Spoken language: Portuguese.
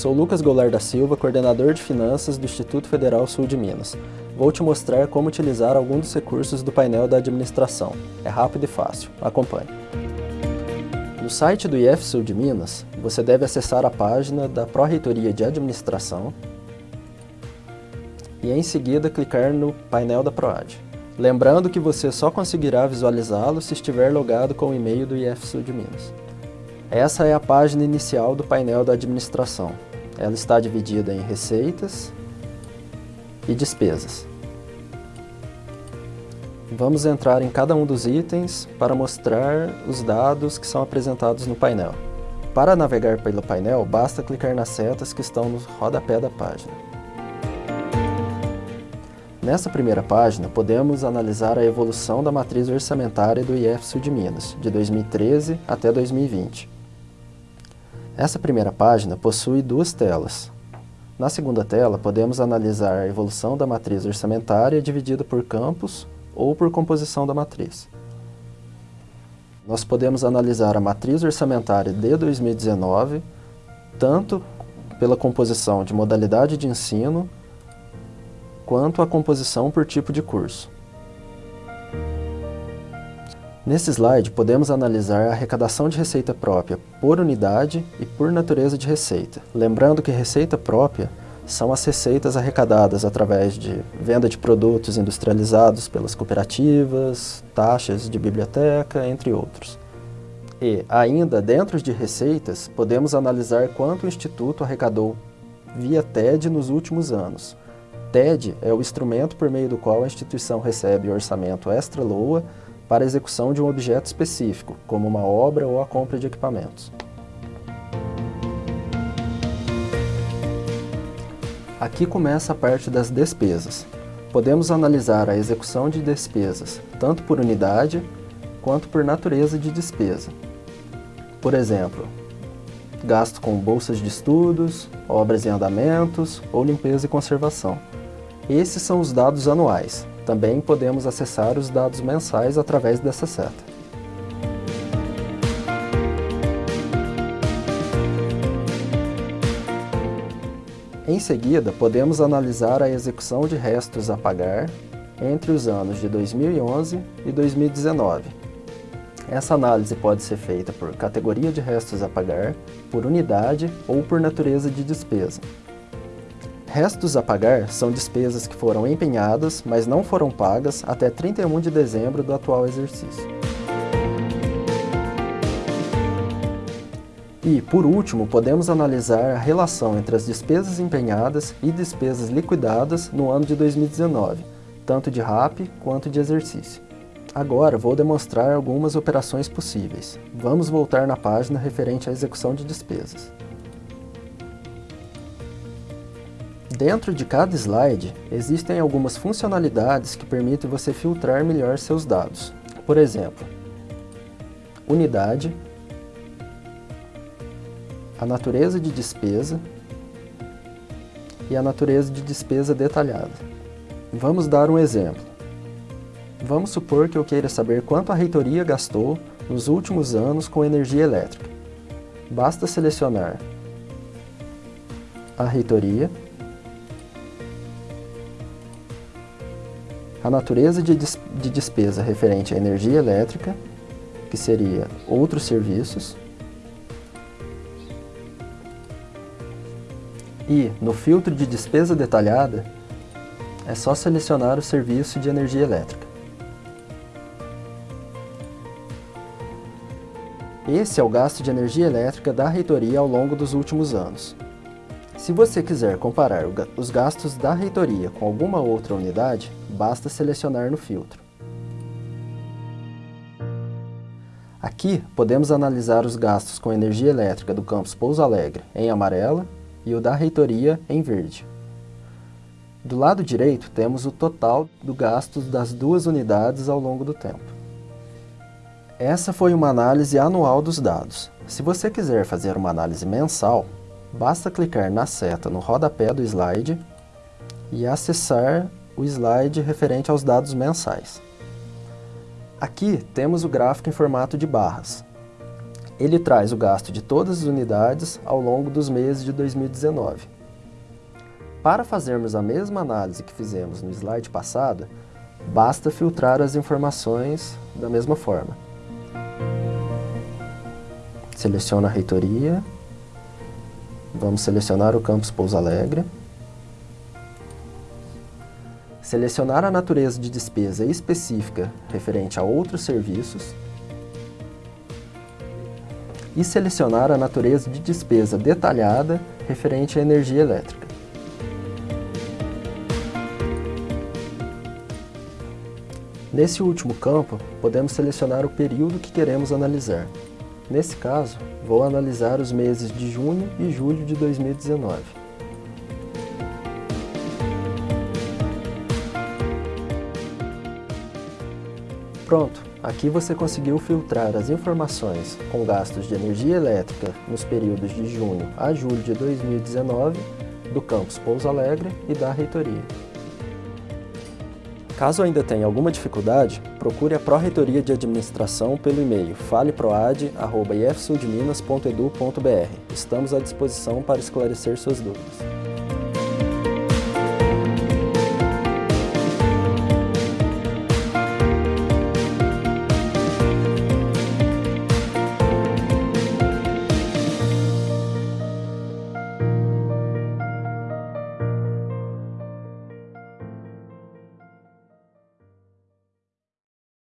sou Lucas Goulart da Silva, coordenador de finanças do Instituto Federal Sul de Minas. Vou te mostrar como utilizar algum dos recursos do painel da administração. É rápido e fácil. Acompanhe. No site do IF Sul de Minas, você deve acessar a página da Pró-Reitoria de Administração e em seguida clicar no painel da PROAD. Lembrando que você só conseguirá visualizá-lo se estiver logado com o e-mail do IF Sul de Minas. Essa é a página inicial do painel da administração. Ela está dividida em receitas e despesas. Vamos entrar em cada um dos itens para mostrar os dados que são apresentados no painel. Para navegar pelo painel, basta clicar nas setas que estão no rodapé da página. Nessa primeira página, podemos analisar a evolução da matriz orçamentária do IF Sul de Minas, de 2013 até 2020. Essa primeira página possui duas telas. Na segunda tela, podemos analisar a evolução da matriz orçamentária dividida por campos ou por composição da matriz. Nós podemos analisar a matriz orçamentária de 2019, tanto pela composição de modalidade de ensino, quanto a composição por tipo de curso. Nesse slide, podemos analisar a arrecadação de receita própria por unidade e por natureza de receita. Lembrando que receita própria são as receitas arrecadadas através de venda de produtos industrializados pelas cooperativas, taxas de biblioteca, entre outros. E, ainda dentro de receitas, podemos analisar quanto o Instituto arrecadou via TED nos últimos anos. TED é o instrumento por meio do qual a instituição recebe orçamento extra-LOA para a execução de um objeto específico, como uma obra ou a compra de equipamentos. Aqui começa a parte das despesas. Podemos analisar a execução de despesas, tanto por unidade, quanto por natureza de despesa. Por exemplo, gasto com bolsas de estudos, obras em andamentos ou limpeza e conservação. Esses são os dados anuais, também podemos acessar os dados mensais através dessa seta. Em seguida, podemos analisar a execução de restos a pagar entre os anos de 2011 e 2019. Essa análise pode ser feita por categoria de restos a pagar, por unidade ou por natureza de despesa. Restos a pagar são despesas que foram empenhadas, mas não foram pagas até 31 de dezembro do atual exercício. E, por último, podemos analisar a relação entre as despesas empenhadas e despesas liquidadas no ano de 2019, tanto de RAP quanto de exercício. Agora vou demonstrar algumas operações possíveis. Vamos voltar na página referente à execução de despesas. Dentro de cada slide, existem algumas funcionalidades que permitem você filtrar melhor seus dados. Por exemplo, unidade, a natureza de despesa e a natureza de despesa detalhada. Vamos dar um exemplo. Vamos supor que eu queira saber quanto a reitoria gastou nos últimos anos com energia elétrica. Basta selecionar a reitoria a natureza de, de despesa referente à energia elétrica, que seria outros serviços, e no filtro de despesa detalhada, é só selecionar o serviço de energia elétrica. Esse é o gasto de energia elétrica da reitoria ao longo dos últimos anos. Se você quiser comparar os gastos da reitoria com alguma outra unidade, basta selecionar no filtro. Aqui podemos analisar os gastos com energia elétrica do campus Pouso Alegre em amarela e o da reitoria em verde. Do lado direito temos o total do gasto das duas unidades ao longo do tempo. Essa foi uma análise anual dos dados. Se você quiser fazer uma análise mensal, Basta clicar na seta no rodapé do slide e acessar o slide referente aos dados mensais. Aqui temos o gráfico em formato de barras. Ele traz o gasto de todas as unidades ao longo dos meses de 2019. Para fazermos a mesma análise que fizemos no slide passado, basta filtrar as informações da mesma forma. Seleciona a reitoria, vamos selecionar o campus Pouso Alegre, selecionar a natureza de despesa específica referente a outros serviços, e selecionar a natureza de despesa detalhada referente à energia elétrica. Nesse último campo, podemos selecionar o período que queremos analisar. Nesse caso, vou analisar os meses de junho e julho de 2019. Pronto! Aqui você conseguiu filtrar as informações com gastos de energia elétrica nos períodos de junho a julho de 2019 do campus Pouso Alegre e da reitoria. Caso ainda tenha alguma dificuldade, procure a Pró-Reitoria de Administração pelo e-mail faleproad.ifsudminas.edu.br. Estamos à disposição para esclarecer suas dúvidas.